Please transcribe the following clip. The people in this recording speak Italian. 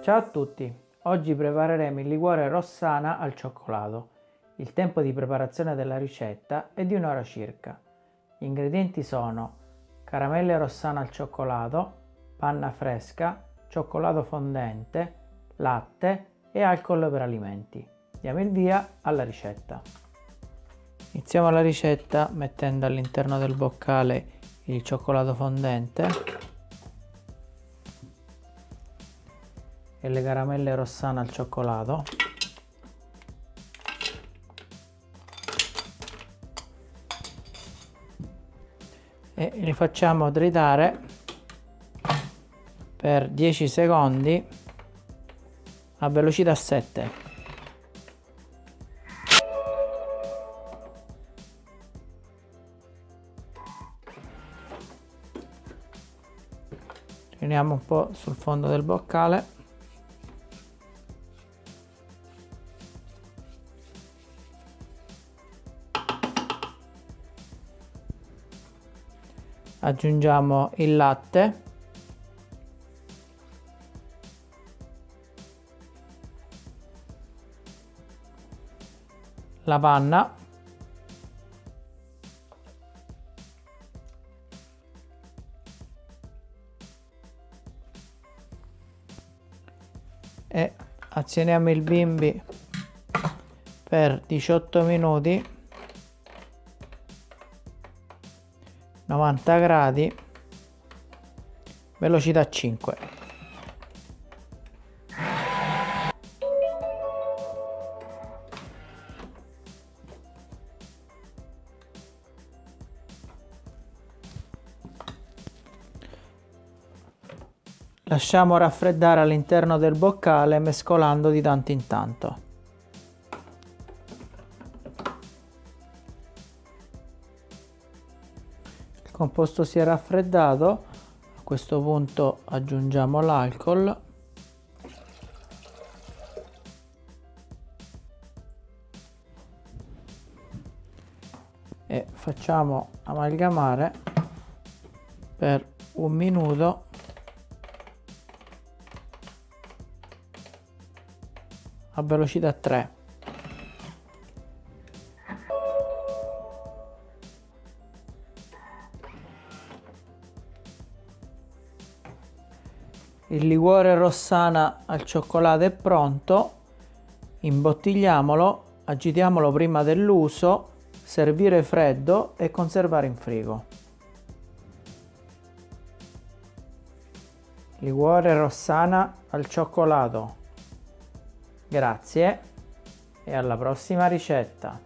Ciao a tutti! Oggi prepareremo il liquore rossana al cioccolato. Il tempo di preparazione della ricetta è di un'ora circa. Gli ingredienti sono caramelle rossana al cioccolato, panna fresca, cioccolato fondente, latte e alcol per alimenti. Diamo il via alla ricetta. Iniziamo la ricetta mettendo all'interno del boccale il cioccolato fondente e le caramelle rossane al cioccolato. E li facciamo tritare per 10 secondi a velocità 7 riuniamo un po' sul fondo del boccale aggiungiamo il latte. La panna. E azioniamo il bimbi per 18 minuti 90 gradi velocità 5 Lasciamo raffreddare all'interno del boccale mescolando di tanto in tanto. Composto si è raffreddato. A questo punto aggiungiamo l'alcol. E facciamo amalgamare per un minuto. A velocità 3 Il liquore rossana al cioccolato è pronto, imbottigliamolo, agitiamolo prima dell'uso, servire freddo e conservare in frigo. Liquore rossana al cioccolato. Grazie e alla prossima ricetta.